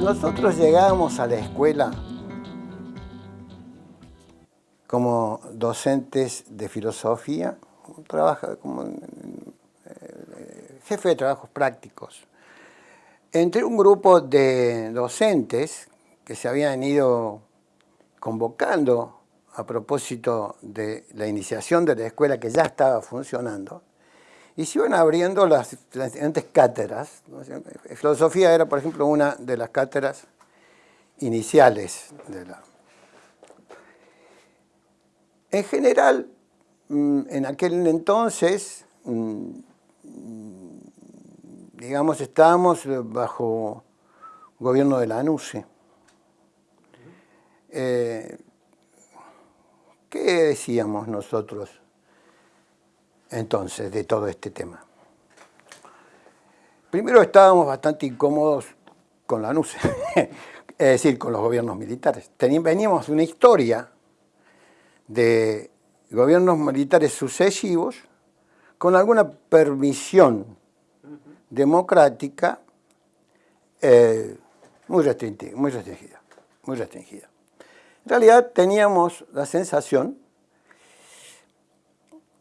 sea, nosotros llegamos a la escuela como docentes de filosofía, como eh, jefe de trabajos prácticos, entre un grupo de docentes que se habían ido convocando a propósito de la iniciación de la escuela que ya estaba funcionando, y se iban abriendo las, diferentes cátedras. Filosofía era, por ejemplo, una de las cátedras iniciales de la... En general, mm, en aquel entonces, mm, digamos, estábamos bajo gobierno de la ANUCE. Eh, ¿Qué decíamos nosotros entonces de todo este tema? Primero estábamos bastante incómodos con la ANUCE, es decir, con los gobiernos militares. Veníamos una historia de gobiernos militares sucesivos con alguna permisión democrática eh, muy restringida, muy restringida. En realidad teníamos la sensación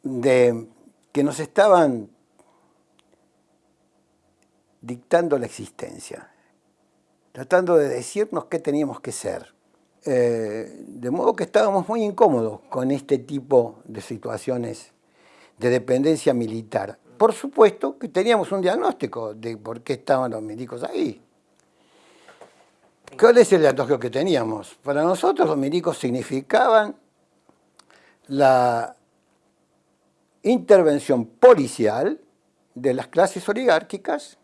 de que nos estaban dictando la existencia, tratando de decirnos qué teníamos que ser. Eh, de modo que estábamos muy incómodos con este tipo de situaciones de dependencia militar. Por supuesto que teníamos un diagnóstico de por qué estaban los milicos ahí. ¿Cuál es el diagnóstico que teníamos? Para nosotros los milicos significaban la intervención policial de las clases oligárquicas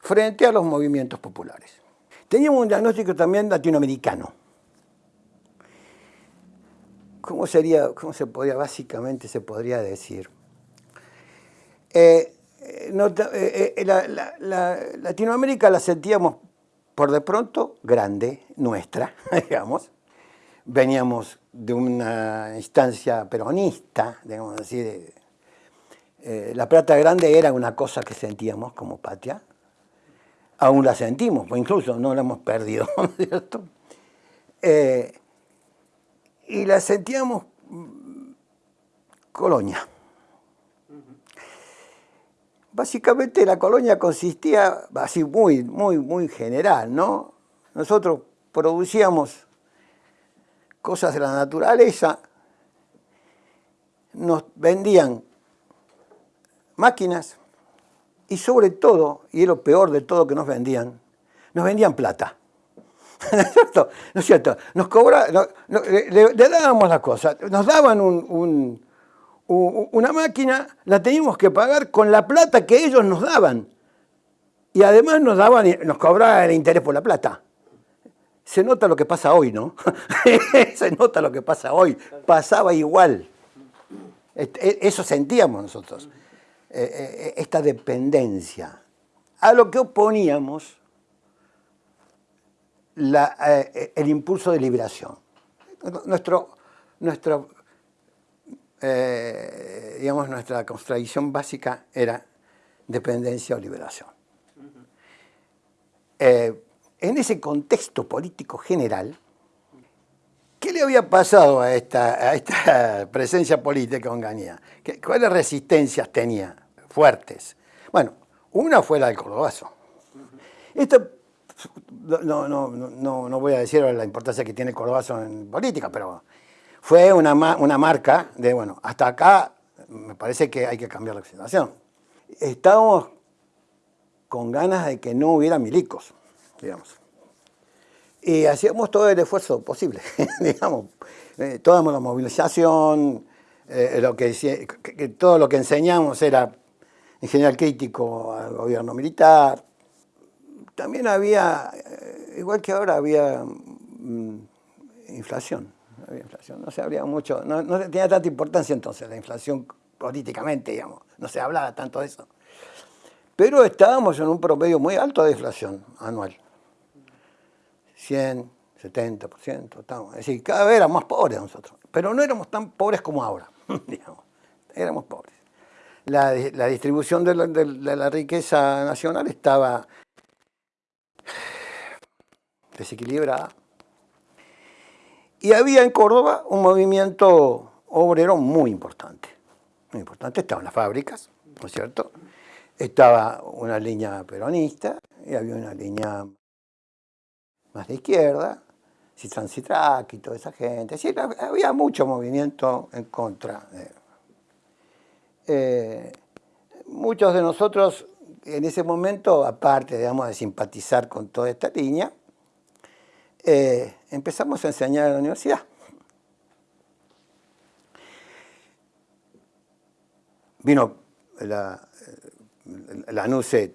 frente a los movimientos populares. Teníamos un diagnóstico también latinoamericano. ¿Cómo sería, cómo se podría, básicamente se podría decir? Eh, eh, eh, la, Latinoamérica la sentíamos por de pronto grande, nuestra, digamos. Veníamos de una instancia peronista, digamos así, la plata grande era una cosa que sentíamos como patria, aún la sentimos, pues incluso no la hemos perdido, ¿cierto? y la sentíamos mm, colonia. Básicamente la colonia consistía, así muy, muy, muy general, ¿no? Nosotros producíamos cosas de la naturaleza, nos vendían máquinas y sobre todo, y es lo peor de todo que nos vendían, nos vendían plata. ¿No es cierto? ¿No es cierto? Nos cobra, le, dábamos las cosas, nos daban un una máquina la teníamos que pagar con la plata que ellos nos daban. Y además nos daban, nos cobraban el interés por la plata. Se nota lo que pasa hoy, ¿no? Se nota lo que pasa hoy. Pasaba igual. E, eso sentíamos nosotros. E, e, esta dependencia. A lo que oponíamos eh, el impulso de liberación. Nuestro, nuestro eh, digamos, nuestra contradicción básica era dependencia o liberación. Eh, en ese contexto político general, ¿qué le había pasado a esta, a esta presencia política onganía? ¿Cuáles resistencias tenía fuertes? Bueno, una fue la del Cordobazo. Esto, no, no, no, no voy a decir la importancia que tiene el Cordobazo en política, pero fue una, una marca de, bueno, hasta acá me parece que hay que cambiar la situación. Estábamos con ganas de que no hubiera milicos, digamos. Y hacíamos todo el esfuerzo posible, digamos. Eh, toda la movilización, eh, lo que, todo lo que enseñamos era en general crítico al gobierno militar. También había, eh, igual que ahora, había mm, inflación había inflación, no se habría mucho, no, tenía tanta importancia entonces la inflación políticamente, digamos, no se hablaba tanto de eso. Pero estábamos en un promedio muy alto de inflación anual. 100, 70%, estábamos, es decir, cada vez éramos más pobres nosotros, pero no éramos tan pobres como ahora, digamos, éramos pobres. La, distribución de la, de la riqueza nacional estaba desequilibrada. Y había en Córdoba un movimiento obrero muy importante. Muy importante, estaban las fábricas, ¿no es cierto? Estaba una línea peronista y había una línea más de izquierda, Citran Citrac y toda esa gente. Había mucho movimiento en contra. Eh, muchos de nosotros en ese momento, aparte digamos, de simpatizar con toda esta línea, eh, empezamos a enseñar en la universidad. Vino la, la NUCE,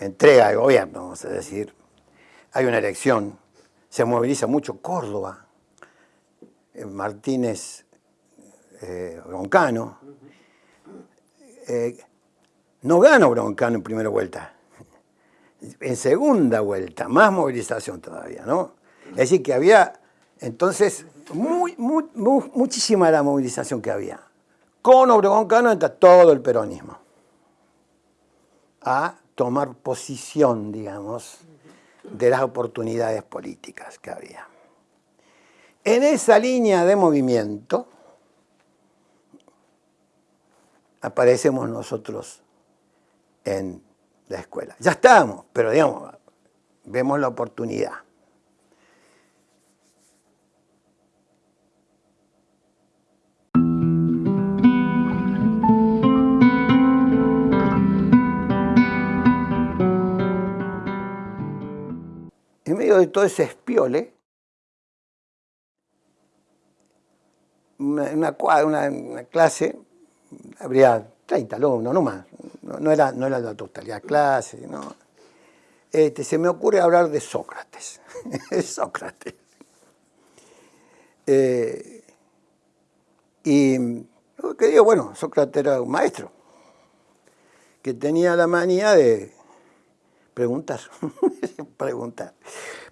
entrega de gobierno, vamos a decir, hay una elección, se moviliza mucho Córdoba, eh, Martínez eh, Broncano, eh, no gana Broncano en primera vuelta, en segunda vuelta, más movilización todavía, ¿no? Es decir, que había, entonces, muchísima la movilización que había. Con Obregón Cano entra todo el peronismo a tomar posición, digamos, de las oportunidades políticas que había. En esa línea de movimiento aparecemos nosotros en la escuela. Ya estamos, pero digamos, vemos la oportunidad. Todo ese espiole, una, una, clase, habría 30 alumnos, no más, no, era, no era la totalidad clase, no. Este, se me ocurre hablar de Sócrates, Sócrates. Eh, y que digo, bueno, Sócrates era un maestro que tenía la manía de preguntar, preguntar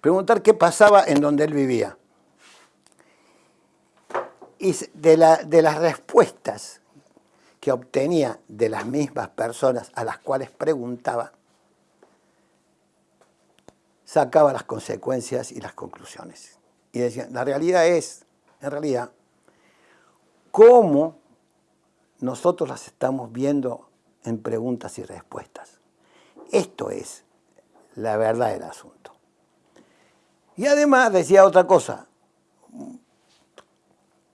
preguntar qué pasaba en donde él vivía. Y de, las respuestas que obtenía de las mismas personas a las cuales preguntaba, sacaba las consecuencias y las conclusiones. Y decía, la realidad es, en realidad, cómo nosotros las estamos viendo en preguntas y respuestas. Esto es la verdad del asunto. Y además decía otra cosa,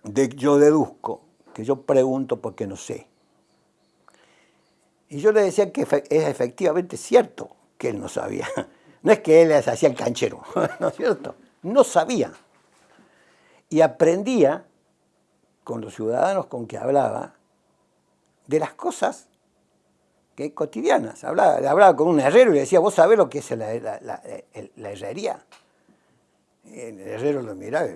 de, yo deduzco, que yo pregunto porque no sé. Y yo le decía que es efectivamente cierto que él no sabía. No es que él hacía el canchero, ¿no es cierto? No sabía. Y aprendía con los ciudadanos con que hablaba de las cosas que cotidianas. Hablaba, hablaba con un herrero y le decía, ¿vos sabés lo que es la, la herrería? el herrero lo miraba,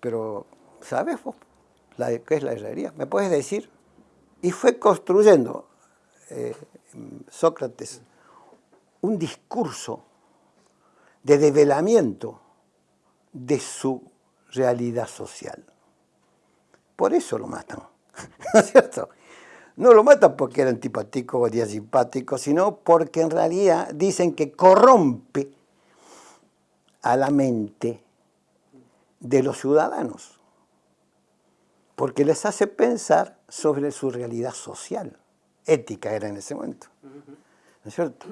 pero ¿sabes vos qué es la herrería? ¿Me puedes decir? Y fue construyendo eh, Sócrates un discurso de develamiento de su realidad social. Por eso lo matan, ¿no es cierto? no lo matan porque era antipático o era simpático, sino porque en realidad dicen que corrompe a la mente de los ciudadanos, porque les hace pensar sobre su realidad social, ética era en ese momento, ¿no es cierto?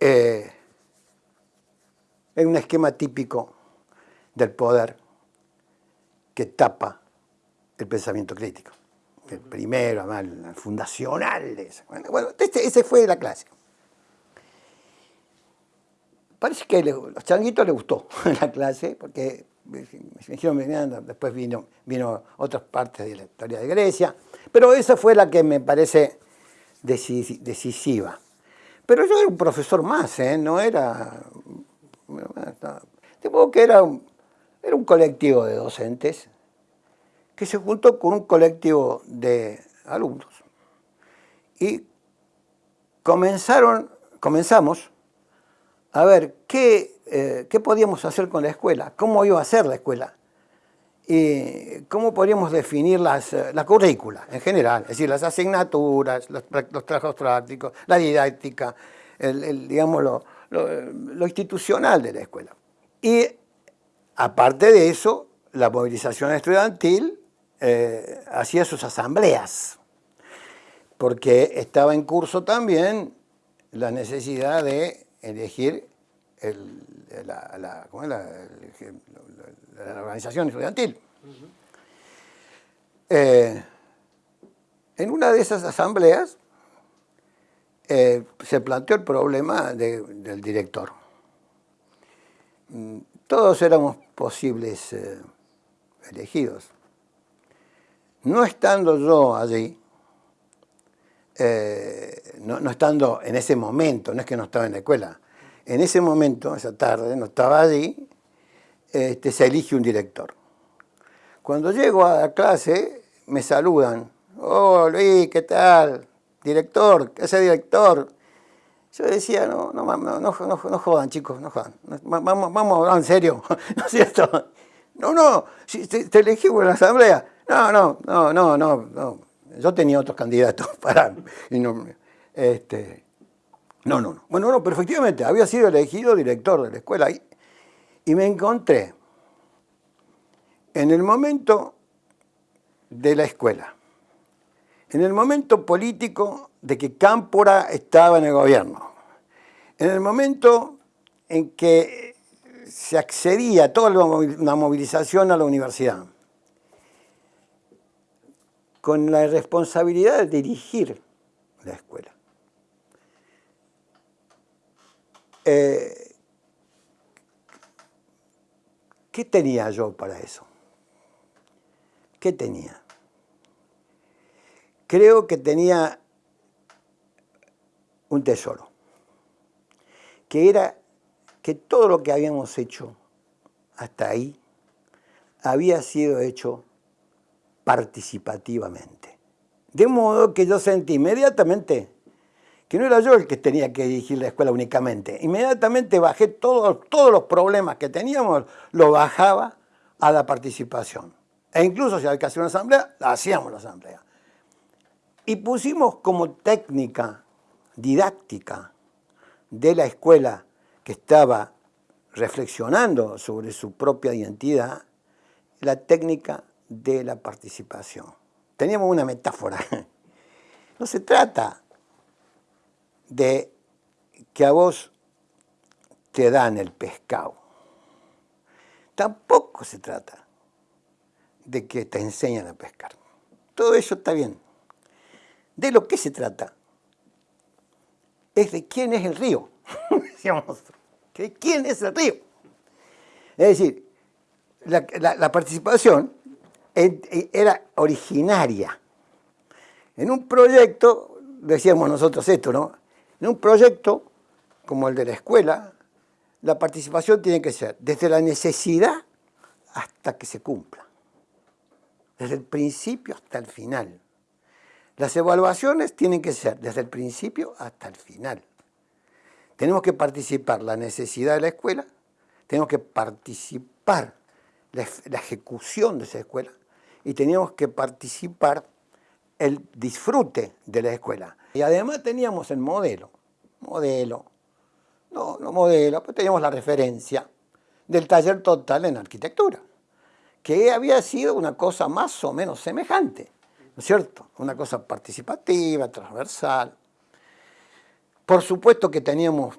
Eh, es un esquema típico del poder que tapa el pensamiento crítico el primero, además, el fundacional. Bueno, este, ese fue la clase. Parece que los changuitos les gustó la clase, porque me dijeron, después vino, vino otras partes de la historia de Grecia, pero esa fue la que me parece decisiva. Pero yo era un profesor más, ¿eh? no era... Supongo que era era un colectivo de docentes que se juntó con un colectivo de alumnos y comenzaron, comenzamos a ver qué, eh, qué podíamos hacer con la escuela, cómo iba a ser la escuela y cómo podríamos definir las, eh, la currícula en general, es decir, las asignaturas, los, trabajos prácticos, la didáctica, el, digamos, lo, institucional de la escuela. Y aparte de eso, la movilización estudiantil eh, hacía sus asambleas, porque estaba en curso también la necesidad de elegir la, organización estudiantil. Eh, en una de esas asambleas eh, se planteó el problema del director. Mm, todos éramos posibles elegidos. No estando yo allí, no, no, estando en ese momento, no es que no estaba en la escuela, en ese momento, esa tarde, no estaba allí, este, se elige un director. Cuando llego a la clase, me saludan. Oh, Luis, ¿qué tal? Director, ¿qué hace director? Yo decía, no, no, no, no, jodan, chicos, no jodan. Vamos, vamos a hablar en serio, ¿no es cierto? No, no, si te, elegí por la asamblea. No, no, no, no, no, no. Yo tenía otros candidatos para... No, este, no, no, no. Bueno, no, pero había sido elegido director de la escuela y, y me encontré en el momento de la escuela, en el momento político de que Cámpora estaba en el gobierno, en el momento en que se accedía a toda la movilización a la universidad, con la responsabilidad de dirigir la escuela. Eh, ¿Qué tenía yo para eso? ¿Qué tenía? Creo que tenía un tesoro, que era que todo lo que habíamos hecho hasta ahí había sido hecho participativamente. De modo que yo sentí inmediatamente que no era yo el que tenía que dirigir la escuela únicamente. Inmediatamente bajé todos, los problemas que teníamos, lo bajaba a la participación. E incluso si había que hacer una asamblea, la hacíamos la asamblea. Y pusimos como técnica didáctica de la escuela que estaba reflexionando sobre su propia identidad, la técnica de la participación. Teníamos una metáfora. No se trata de que a vos te dan el pescado. Tampoco se trata de que te enseñan a pescar. Todo eso está bien. De lo que se trata es de quién es el río. Decíamos, quién es el río. Es decir, la, participación era originaria. En un proyecto, decíamos nosotros esto, ¿no? En un proyecto como el de la escuela, la participación tiene que ser desde la necesidad hasta que se cumpla. Desde el principio hasta el final. Las evaluaciones tienen que ser desde el principio hasta el final. Tenemos que participar la necesidad de la escuela, tenemos que participar la, ejecución de esa escuela y tenemos que participar el disfrute de la escuela. Y además teníamos el modelo, modelo, no, no modelo, pues teníamos la referencia del taller total en arquitectura, que había sido una cosa más o menos semejante, ¿no es cierto? Una cosa participativa, transversal. Por supuesto que teníamos,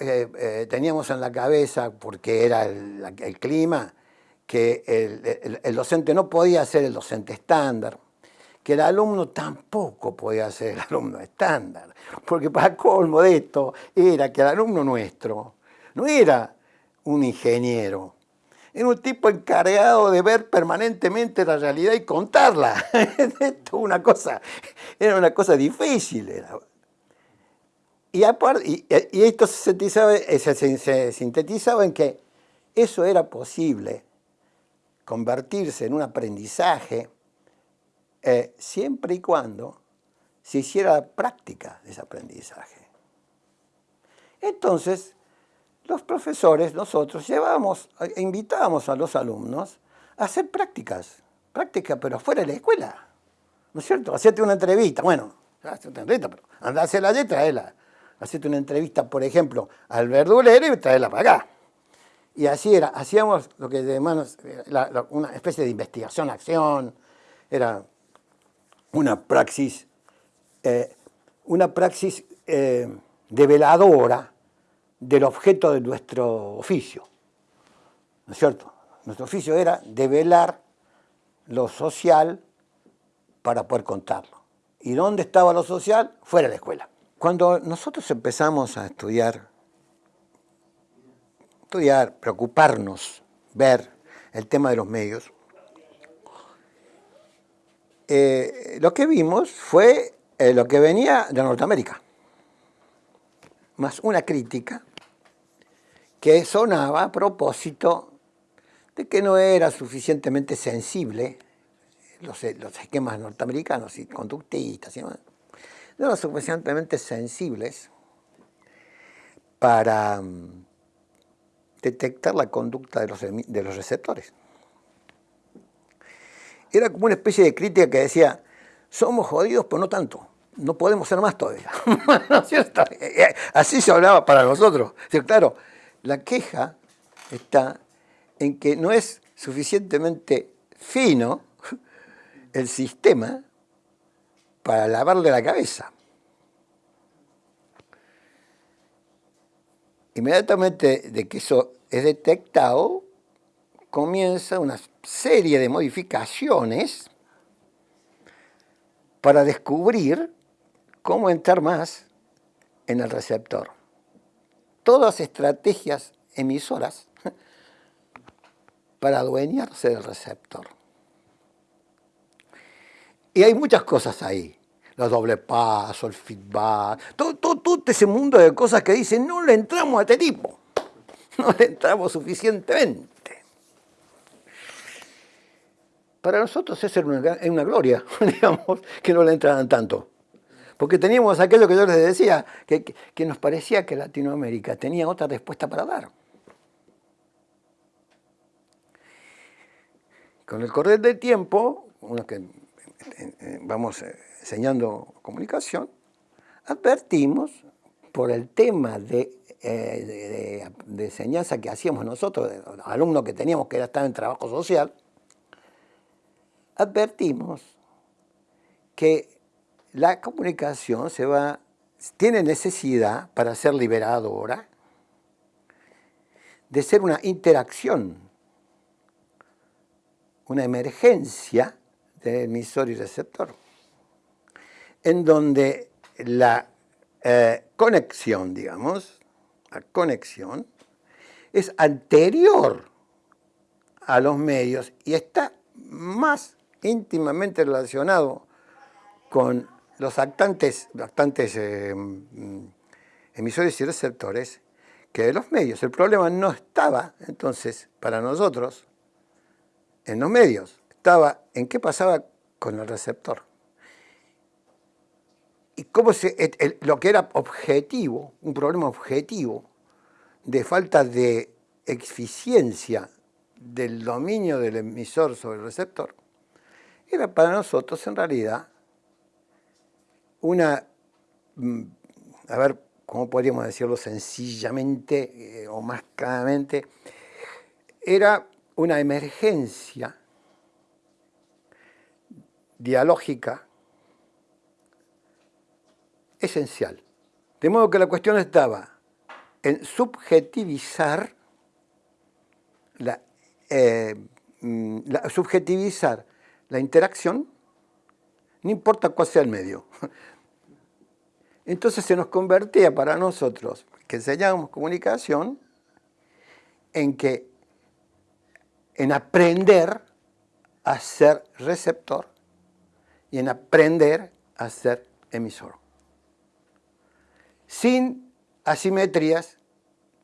eh, eh, teníamos en la cabeza, porque era el, clima, que el docente no podía ser el docente estándar, que el alumno tampoco podía ser el alumno estándar, porque para colmo de esto era que el alumno nuestro no era un ingeniero, era un tipo encargado de ver permanentemente la realidad y contarla. esto una cosa, era una cosa difícil. Y, esto se sintetizaba, se sintetizaba en que eso era posible, convertirse en un aprendizaje eh, siempre y cuando se hiciera práctica de ese aprendizaje. Entonces, los profesores, nosotros, llevábamos, eh, invitábamos a los alumnos a hacer prácticas, prácticas pero fuera de la escuela, ¿no es cierto? Hacerte una entrevista, bueno, una entrevista, pero andá a hacer la letra, la, hacerte una entrevista, por ejemplo, al verdulero y traerla para acá. Y así era, hacíamos lo que de manos, una especie de investigación, acción, era una praxis, eh, una praxis eh, develadora del objeto de nuestro oficio. ¿No es cierto? Nuestro oficio era develar lo social para poder contarlo. ¿Y dónde estaba lo social? Fuera de la escuela. Cuando nosotros empezamos a estudiar, estudiar, preocuparnos, ver el tema de los medios, eh, lo que vimos fue eh, lo que venía de Norteamérica, más una crítica que sonaba a propósito de que no era suficientemente sensible los, los esquemas norteamericanos y conductistas y no eran suficientemente sensibles para mm, detectar la conducta de los, de los receptores. Era como una especie de crítica que decía, somos jodidos, pero no tanto, no podemos ser más todavía. Así se hablaba para nosotros. Claro, la queja está en que no es suficientemente fino el sistema para lavarle la cabeza. Inmediatamente de que eso es detectado, comienza una serie de modificaciones para descubrir cómo entrar más en el receptor. Todas estrategias emisoras para adueñarse del receptor. Y hay muchas cosas ahí. Los doble paso, el feedback, todo, todo, ese mundo de cosas que dicen, no le entramos a este tipo. No le entramos suficientemente. Para nosotros es una, es una gloria, digamos, que no le entraran tanto. Porque teníamos aquello que yo les decía, que, que nos parecía que Latinoamérica tenía otra respuesta para dar. Con el correr del tiempo, uno que vamos eh, enseñando comunicación, advertimos por el tema eh, de, enseñanza que hacíamos nosotros, alumnos que teníamos que estar en trabajo social, advertimos que la comunicación se va, tiene necesidad para ser liberadora de ser una interacción, una emergencia de emisor y receptor, en donde la eh, conexión, digamos, la conexión, es anterior a los medios y está más íntimamente relacionado con los actantes, actantes eh, mm, emisores y receptores que de los medios. El problema no estaba, entonces, para nosotros, en los medios estaba en qué pasaba con el receptor. Y cómo se, lo que era objetivo, un problema objetivo, de falta de eficiencia del dominio del emisor sobre el receptor, era para nosotros en realidad una, mm, a ver, ¿cómo podríamos decirlo sencillamente eh, o más claramente? Era una emergencia dialógica esencial. De modo que la cuestión estaba en subjetivizar la, eh, mm, subjetivizar la interacción, no importa cuál sea el medio. Entonces se nos convertía para nosotros, que enseñábamos comunicación, en que en aprender a ser receptor y en aprender a ser emisor. Sin asimetrías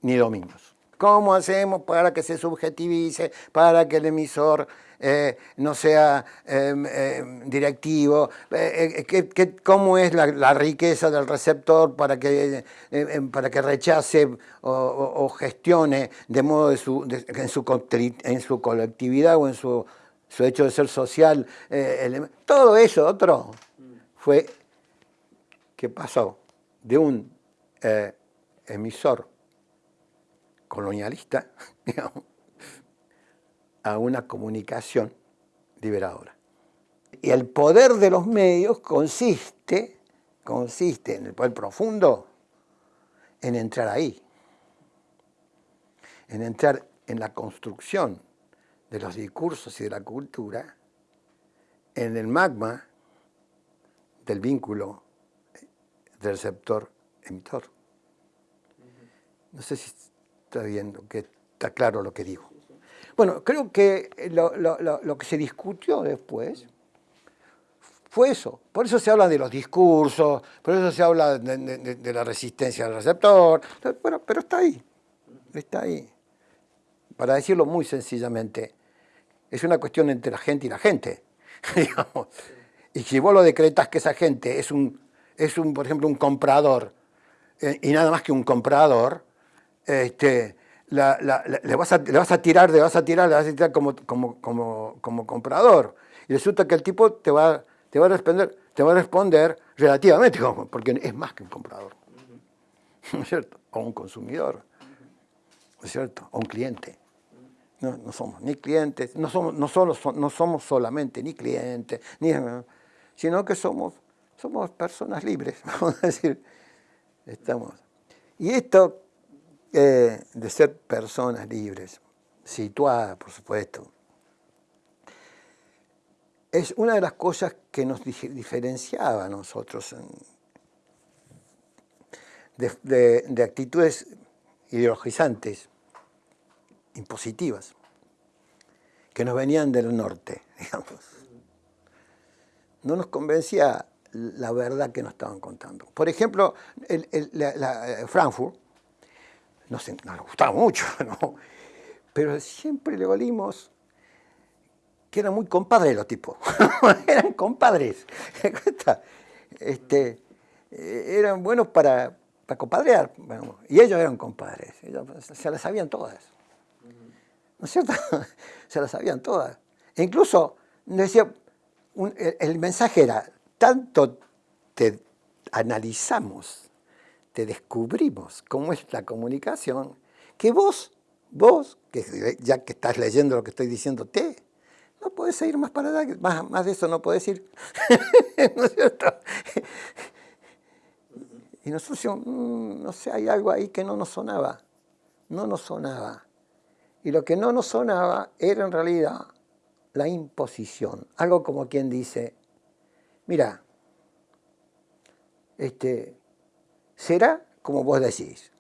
ni dominios. ¿Cómo hacemos para que se subjetivice, para que el emisor eh, no sea em, em, directivo? Eh, eh, ¿Cómo es la, riqueza del receptor para que, em, para que rechace o, gestione de modo en, su, en su colectividad o en su su hecho de ser social, eh, todo eso otro fue que pasó de un eh, emisor colonialista a una comunicación liberadora. Y el poder de los medios consiste, consiste en el poder profundo en entrar ahí, en entrar en la construcción de los discursos y de la cultura, en el magma del vínculo del receptor-emitor. No sé si está viendo que está claro lo que digo. Bueno, creo que lo, que se discutió después fue eso. Por eso se habla de los discursos, por eso se habla de, la resistencia del receptor. Bueno, pero está ahí, está ahí. Para decirlo muy sencillamente, es una cuestión entre la gente y la gente. Y si vos lo decretas que esa gente es un, es un por ejemplo, un comprador, eh, y nada más que un comprador, este, le, vas a, le, vas a, tirar, le vas a tirar, le vas a tirar como, como, como, como comprador. Y resulta que el tipo te va, te va a responder, te va a responder relativamente, porque es más que un comprador. ¿No es cierto? O un consumidor. ¿No es cierto? O un cliente. No, somos ni clientes, no somos, no, solo, no somos solamente ni clientes, ni, sino que somos, somos personas libres, vamos a decir. Estamos. Y esto eh, de ser personas libres, situadas, por supuesto, es una de las cosas que nos diferenciaba a nosotros de, actitudes ideologizantes, impositivas, que nos venían del norte, digamos. No nos convencía la verdad que nos estaban contando. Por ejemplo, Frankfurt nos, nos gustaba mucho, ¿no? pero siempre le olimos que eran muy compadres los tipos, eran compadres, este, eran buenos para, para compadrear, y ellos eran compadres, ellos se las sabían todas, ¿no es cierto? se las sabían todas. E incluso, decía, el mensaje era, tanto te analizamos te descubrimos cómo es la comunicación, que vos, vos, que ya que estás leyendo lo que estoy diciéndote, no puedes ir más para allá, más, más de eso no puedes ir. ¿No es cierto? Y nosotros mm, no sé, hay algo ahí que no nos sonaba, no nos sonaba. Y lo que no nos sonaba era en realidad la imposición. Algo como quien dice, mira, este, será como vos decís.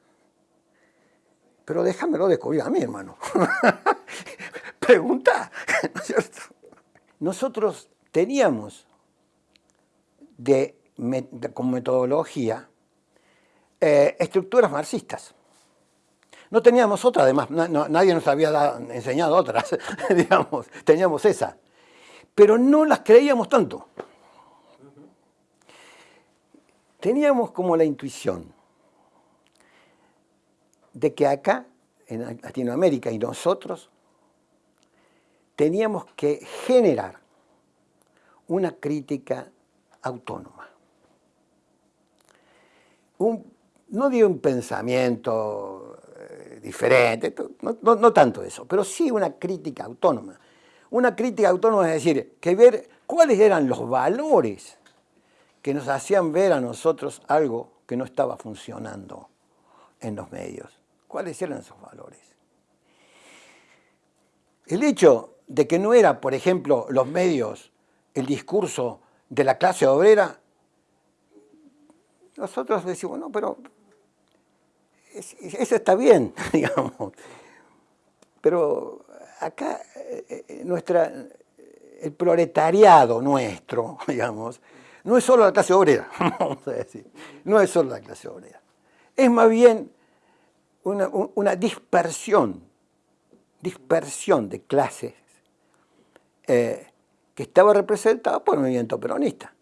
Pero déjamelo descubrir a mí, hermano. Pregunta, ¿no es cierto? Nosotros teníamos de, como metodología eh, estructuras marxistas. No teníamos otra, además, nadie nos había enseñado otras, digamos, teníamos esa. Pero no las creíamos tanto teníamos como la intuición de que acá, en Latinoamérica y nosotros, teníamos que generar una crítica autónoma. no digo un pensamiento diferente, no, tanto eso, pero sí una crítica autónoma. Una crítica autónoma es decir, que ver cuáles eran los valores que nos hacían ver a nosotros algo que no estaba funcionando en los medios. ¿Cuáles eran esos valores? El hecho de que no era, por ejemplo, los medios, el discurso de la clase obrera, nosotros decimos, no, pero eso está bien, digamos. Pero acá eh, eh, nuestra, el proletariado nuestro, digamos, no es solo la clase obrera, vamos a decir, no es solo la clase obrera. Es más bien una, dispersión, dispersión de clases eh, que estaba representada por el movimiento peronista,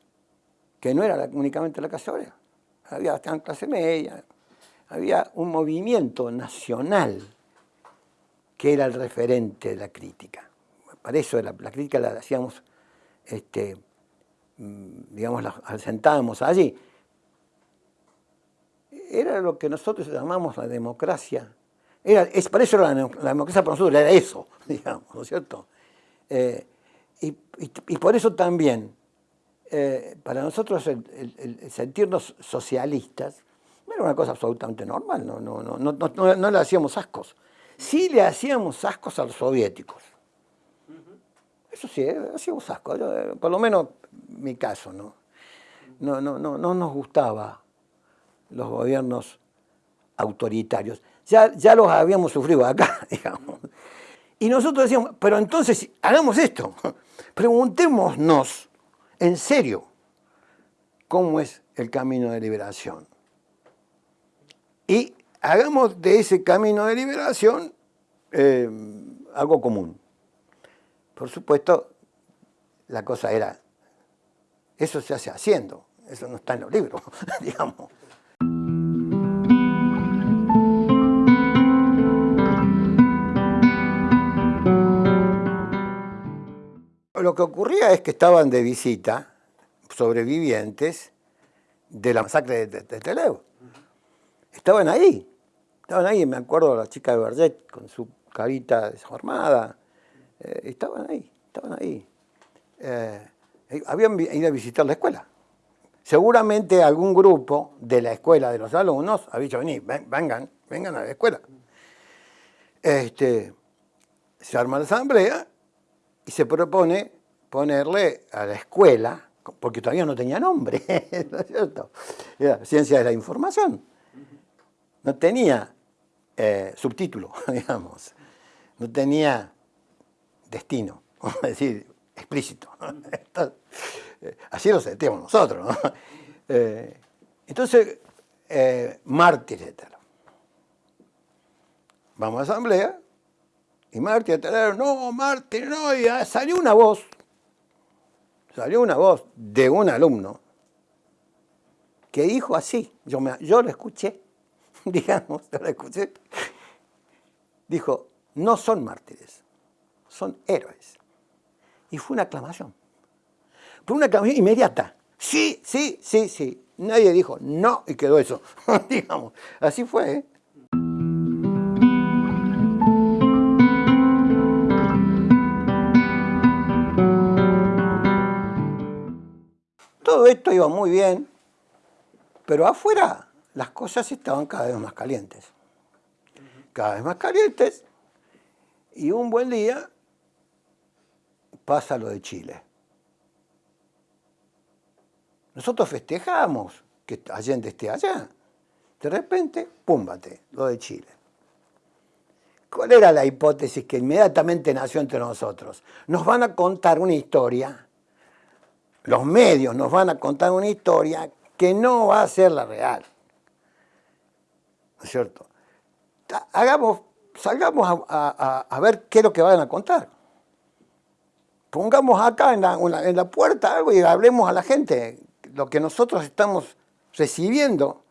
que no era únicamente la clase obrera, había clase media, había un movimiento nacional que era el referente de la crítica. Para eso la, la crítica la hacíamos este, Mm, digamos, sentábamos allí. era lo que nosotros llamamos la democracia. Era, es, para eso la, democracia para nosotros era eso, digamos, ¿no es cierto? Eh, y, por eso también, eh, para nosotros el, sentirnos socialistas era una cosa absolutamente normal, no, no, no, no, no le hacíamos ascos. Sí le hacíamos ascos a los soviéticos. Eso sí, eh, hacíamos ascos, por lo menos mi caso, ¿no? No, no, no, no nos gustaba los gobiernos autoritarios. Ya, ya los habíamos sufrido acá, digamos. Y nosotros decíamos, pero entonces hagamos esto, preguntémonos en serio cómo es el camino de liberación. Y hagamos de ese camino de liberación eh, algo común. Por supuesto, la cosa era, eso se hace haciendo, eso no está en los libros, digamos. Lo que ocurría es que estaban de visita sobrevivientes de la masacre de, de, Estaban ahí, estaban ahí, me acuerdo la chica de Berget con su carita desformada. Eh, estaban ahí, estaban ahí. Eh, habían ido a visitar la escuela. Seguramente algún grupo de la escuela, de los alumnos, ha dicho, vení, vengan, vengan a la escuela. Este, se arma la asamblea y se propone ponerle a la escuela, porque todavía no tenía nombre, ¿no es cierto? Era ciencia de la información. No tenía eh, subtítulo, digamos. No tenía destino, vamos a decir, explícito. Eh, así lo sentimos nosotros. ¿no? Eh, entonces, mártir, Vamos a asamblea, y Martín, no, Martín, no, y salió una voz, salió una voz de un alumno que dijo así, yo, me, yo lo escuché, digamos, dijo, no son mártires, son héroes. Y fue una aclamación. Fue una aclamación inmediata. Sí, sí, sí, sí. Nadie dijo no y quedó eso. digamos, así fue. ¿eh? Todo esto iba muy bien, pero afuera las cosas estaban cada vez más calientes. Cada vez más calientes. Y un buen día pasa lo de Chile. Nosotros festejamos que Allende esté allá. De repente, púmbate, lo de Chile. ¿Cuál era la hipótesis que inmediatamente nació entre nosotros? Nos van a contar una historia los medios nos van a contar una historia que no va a ser la real. ¿No es cierto? Hagamos, salgamos a, ver qué es lo que van a contar. Pongamos acá en la, puerta algo y hablemos a la gente lo que nosotros estamos recibiendo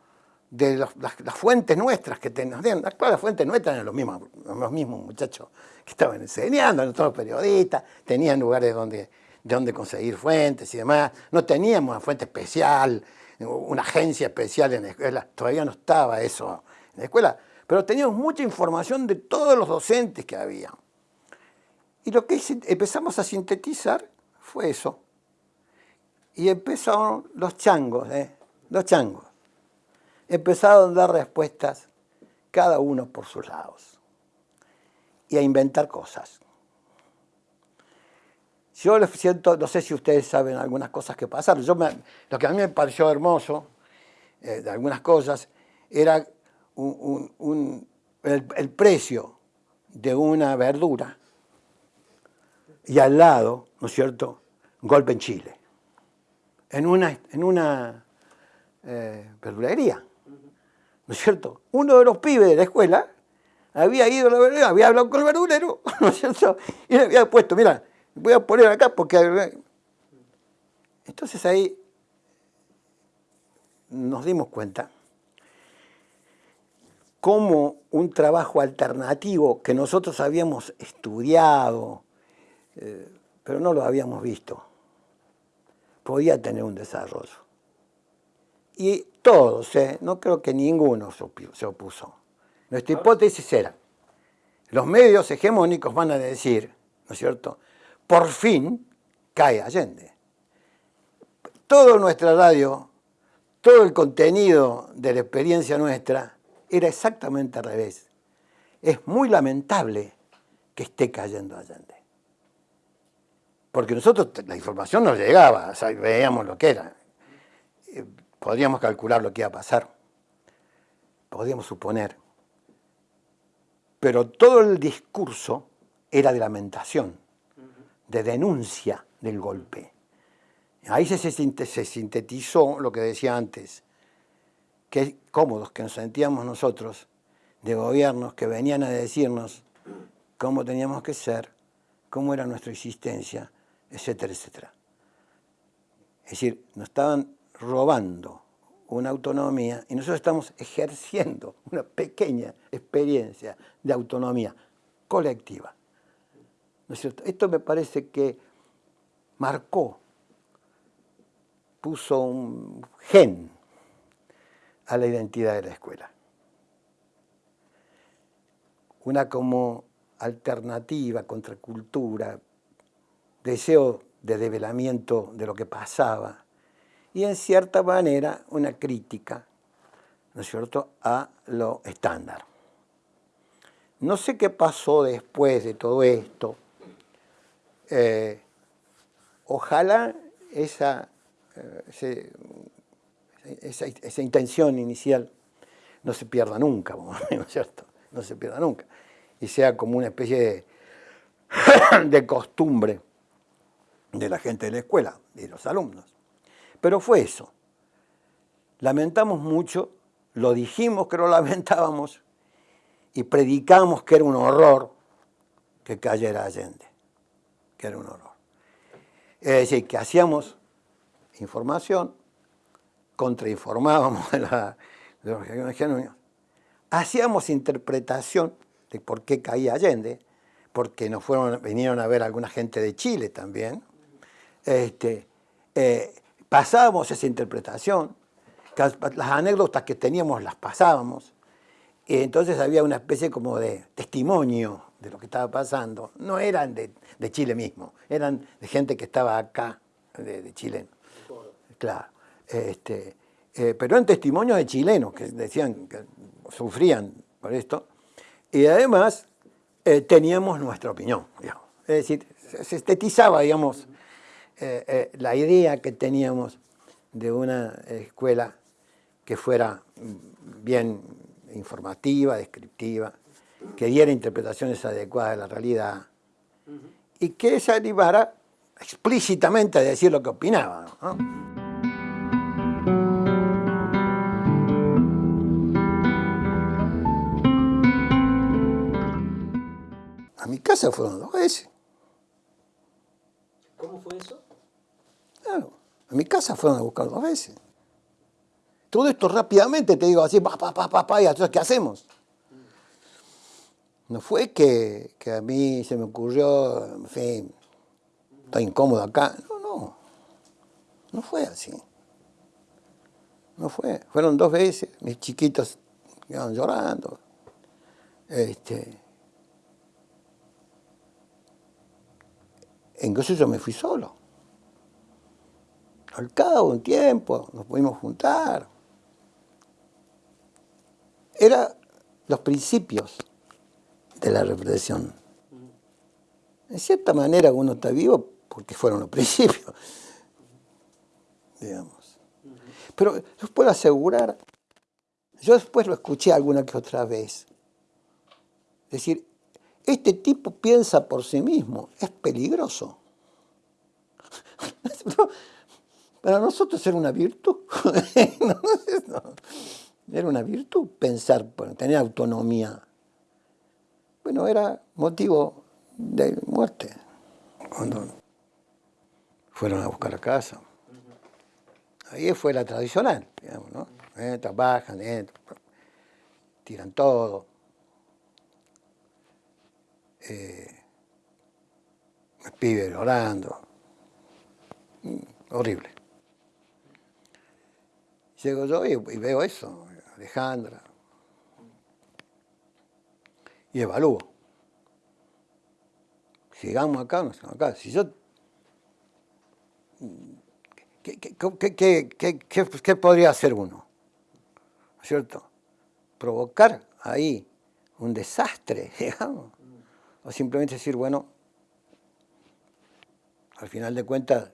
de las, fuentes nuestras que tenemos. Claro, las fuentes nuestras eran los mismos, los mismos muchachos que estaban enseñando, los periodistas, tenían lugares donde de dónde conseguir fuentes y demás. No teníamos una fuente especial, una agencia especial en la escuela, todavía no estaba eso la escuela, pero teníamos mucha información de todos los docentes que había. Y lo que empezamos a sintetizar fue eso. Y empezaron los changos, ¿eh? los changos. Empezaron a dar respuestas cada uno por sus lados y a inventar cosas. Yo lo siento, no sé si ustedes saben algunas cosas que pasaron. Yo lo que a mí me pareció hermoso eh, de algunas cosas era el, precio de una verdura y al lado, ¿no es cierto?, golpe en Chile. En una, en una eh, verdulería, ¿no es cierto? Uno de los pibes de la escuela había ido a la verdulería, había hablado con el verdulero, ¿no es cierto? Y le había puesto, mira, voy a poner acá porque... Entonces ahí nos dimos cuenta cómo un trabajo alternativo que nosotros habíamos estudiado, eh, pero no lo habíamos visto, podía tener un desarrollo. Y todos, ¿eh? no creo que ninguno se opuso. Nuestra hipótesis era, los medios hegemónicos van a decir, ¿no es cierto?, por fin cae Allende. Toda nuestra radio, todo el contenido de la experiencia nuestra era exactamente al revés. Es muy lamentable que esté cayendo Allende. Porque nosotros, la información nos llegaba, veíamos lo que era. Eh, podríamos calcular lo que iba a pasar. Podríamos suponer. Pero todo el discurso era de lamentación, de denuncia del golpe. Ahí se sintetizó lo que decía antes, que cómodos que nos sentíamos nosotros de gobiernos que venían a decirnos cómo teníamos que ser, cómo era nuestra existencia, etcétera, etcétera. Es decir, nos estaban robando una autonomía y nosotros estamos ejerciendo una pequeña experiencia de autonomía colectiva. ¿No es cierto? Esto me parece que marcó, puso un gen a la identidad de la escuela. Una como alternativa, contracultura, deseo de develamiento de lo que pasaba y en cierta manera una crítica, ¿no es cierto?, a lo estándar. No sé qué pasó después de todo esto. Eh, ojalá esa, eh, esa, intención inicial no se pierda nunca, ¿no es cierto? No se pierda nunca. Y sea como una especie de, de costumbre de la gente de la escuela y los alumnos. Pero fue eso. Lamentamos mucho, lo dijimos que lo lamentábamos y predicamos que era un horror que cayera Allende, que era un horror. Es decir, que hacíamos información, contrainformábamos de, la, de los genuinos, hacíamos interpretación de por qué caía Allende, porque nos fueron, vinieron a ver alguna gente de Chile también, este, eh, pasábamos esa interpretación, las anécdotas que teníamos las pasábamos, y entonces había una especie como de testimonio de lo que estaba pasando. No eran de, Chile mismo, eran de gente que estaba acá, de, Chile. Claro. Este, eh, pero eran testimonios de chilenos que decían que sufrían por esto. Y además eh, teníamos nuestra opinión, Es decir, se estetizaba, digamos, eh, eh, la idea que teníamos de una escuela que fuera bien informativa, descriptiva, que diera interpretaciones adecuadas de la realidad y que se animara explícitamente a decir lo que opinaba. A casa fueron dos veces. ¿Cómo fue eso? A mi casa fueron a buscar dos veces. Todo esto rápidamente te digo así, pa, pa, pa, pa, y entonces, ¿qué hacemos? No fue que, que, a mí se me ocurrió, en fin, estoy incómodo acá. No, no. No fue así. No fue. Fueron dos veces, mis chiquitos iban llorando. Este, entonces yo me fui solo. Al cabo de un tiempo nos pudimos juntar. Era los principios de la represión. En cierta manera uno está vivo porque fueron los principios, digamos. Pero yo puedo asegurar, yo después lo escuché alguna que otra vez, decir, este tipo piensa por sí mismo, es peligroso. Para nosotros era una virtud. Era una virtud pensar, tener autonomía. Bueno, era motivo de muerte. Cuando fueron a buscar a casa. Ahí fue la tradicional, digamos, ¿no? Eh, trabajan, tiran todo. Eh, pibes orando. Mm, horrible. Llego yo y, veo eso, Alejandra. Y evalúo. Llegamos acá, no estamos acá. Si yo ¿Qué, podría hacer uno? ¿No es cierto? Provocar ahí un desastre, digamos. O simplemente decir, bueno, al final de cuentas,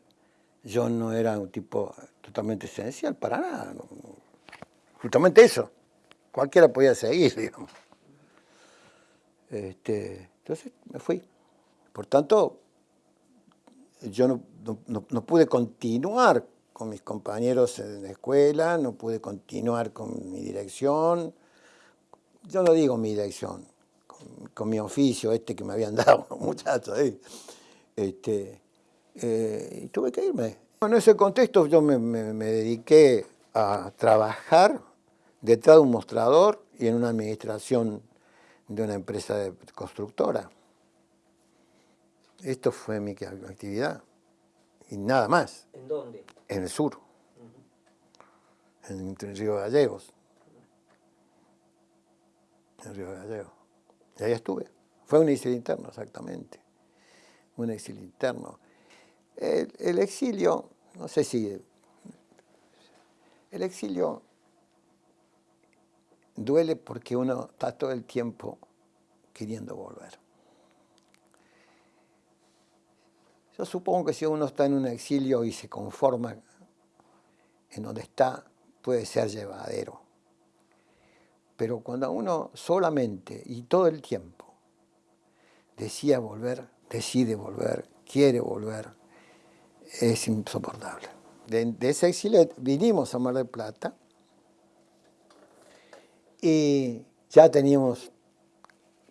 yo no era un tipo totalmente esencial para nada. Justamente eso. Cualquiera podía seguir, digamos. Este, entonces me fui. Por tanto, yo no, pude continuar con mis compañeros en la escuela, no pude continuar con mi dirección, yo no digo mi dirección, con, mi oficio este que me habían dado muchachos ahí. Este, eh, y tuve que irme. En ese contexto yo me, me dediqué a trabajar detrás de un mostrador y en una administración de una empresa constructora. Esto fue mi actividad y nada más. ¿En dónde? En el sur, en el Río Gallegos. En el Río Gallegos. Y ahí estuve. Fue un exilio interno, exactamente. Un exilio interno. El, el exilio, no sé si... El exilio duele porque uno está todo el tiempo queriendo volver. Yo supongo que si uno está en un exilio y se conforma en donde está, puede ser llevadero. Pero cuando uno solamente y todo el tiempo decía volver, decide volver, quiere volver, es insoportable. De, ese exilio vinimos a Mar del Plata y ya teníamos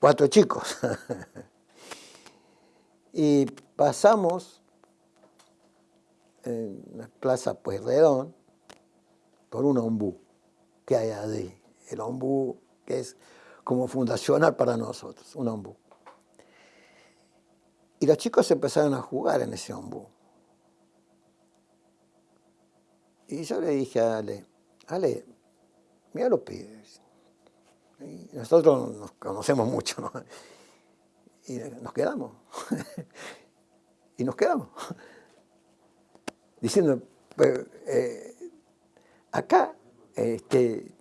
cuatro chicos. Y pasamos en la plaza Pueyrredón por un ombú que hay allí. El ombú que es como fundacional para nosotros, un ombú. Y los chicos empezaron a jugar en ese ombú. Y yo le dije a Ale, Ale, mira los pibes. Nosotros nos conocemos mucho, ¿no? y nos quedamos. y nos quedamos. Diciendo, pues, eh, acá, este,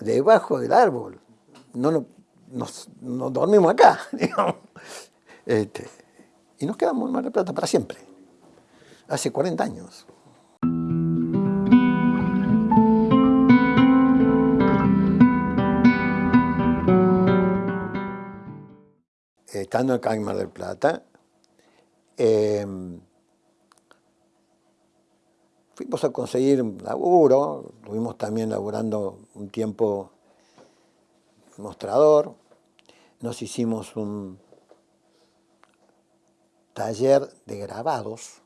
debajo del árbol, no, nos, dormimos acá, este, y nos quedamos en Mar del Plata para siempre, hace 40 años. estando acá en Mar del Plata, em, fuimos a conseguir laburo, estuvimos también laburando un tiempo mostrador, nos hicimos un taller de grabados,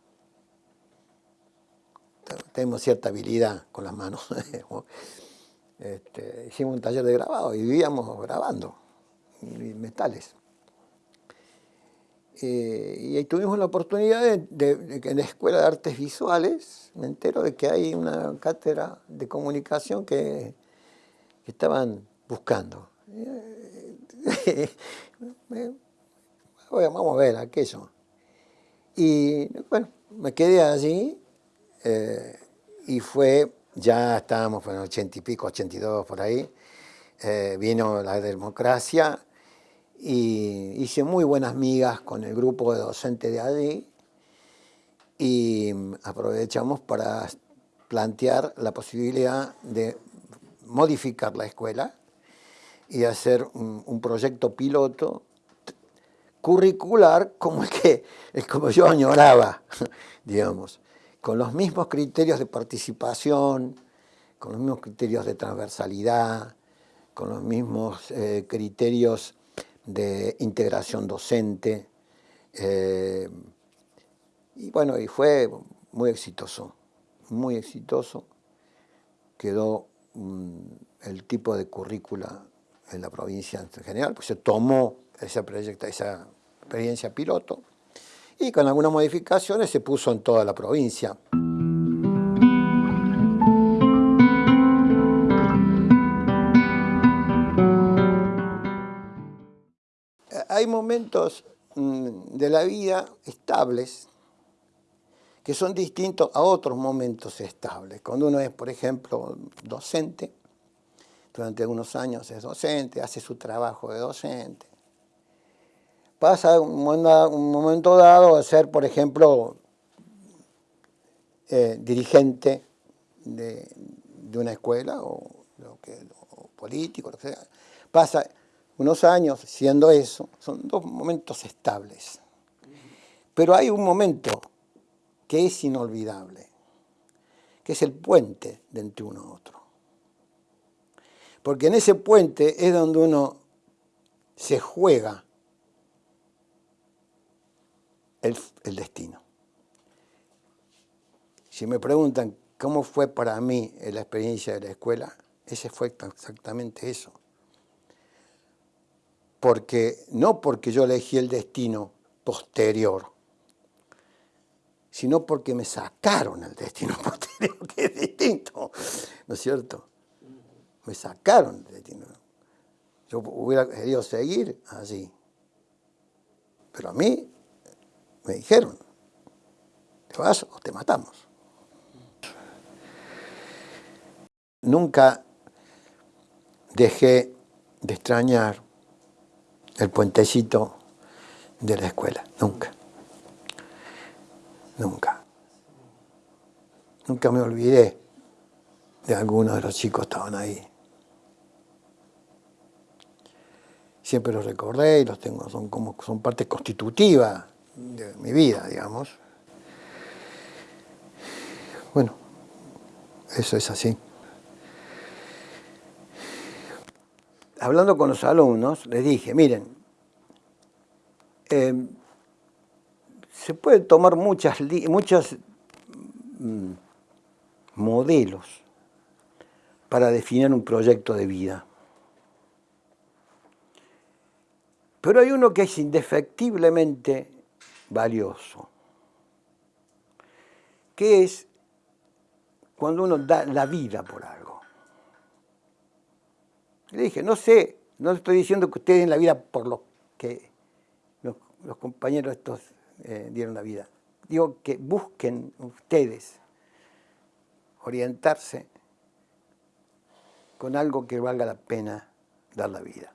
tenemos cierta habilidad con las manos, este, hicimos un taller de grabado y vivíamos grabando metales. Eh, y ahí tuvimos la oportunidad de, que en la Escuela de Artes Visuales me entero de que hay una cátedra de comunicación que, estaban buscando. vamos a ver aquello. Y bueno, me quedé allí eh, y fue, ya estábamos en el ochenta y pico, 82 por ahí, eh, vino la democracia y hice muy buenas migas con el grupo de docentes de allí y aprovechamos para plantear la posibilidad de modificar la escuela y hacer un, proyecto piloto curricular como el que como yo añoraba, digamos, con los mismos criterios de participación, con los mismos criterios de transversalidad, con los mismos eh, criterios de integración docente. Eh, y bueno, y fue muy exitoso, muy exitoso. Quedó el tipo de currícula en la provincia en general, pues se tomó proyecto, esa experiencia piloto y con algunas modificaciones se puso en toda la provincia. Hay momentos mm, de la vida estables que son distintos a otros momentos estables. Cuando uno es, por ejemplo, docente, durante algunos años es docente, hace su trabajo de docente, pasa un, momento dado a ser, por ejemplo, eh, dirigente de, una escuela o, lo que, político, lo que sea. Pasa unos años siendo eso, son dos momentos estables. Pero hay un momento que es inolvidable, que es el puente de entre uno y otro. Porque en ese puente es donde uno se juega el, el destino. Si me preguntan cómo fue para mí la experiencia de la escuela, ese fue exactamente eso. Porque, no porque yo elegí el destino posterior, sino porque me sacaron el destino posterior, que es distinto, ¿no es cierto? Me sacaron el destino. Yo hubiera querido seguir así. Pero a mí me dijeron, te vas o te matamos. Nunca dejé de extrañar el puentecito de la escuela, nunca. Nunca. Nunca me olvidé de algunos de los chicos que estaban ahí. Siempre los recordé y los tengo, son como son parte constitutiva de mi vida, digamos. Bueno, eso es así. Hablando con los alumnos, les dije, miren, em, se pueden tomar muchas, muchos mm, modelos para definir un proyecto de vida. Pero hay uno que es indefectiblemente valioso, que es cuando uno da la vida por algo. Le dije, no sé, no estoy diciendo que ustedes den la vida por lo que los, compañeros estos eh, dieron la vida. Digo que busquen ustedes orientarse con algo que valga la pena dar la vida.